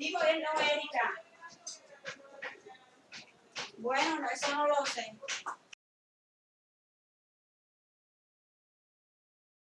Digo él, no Erika. Bueno, no, eso no lo sé.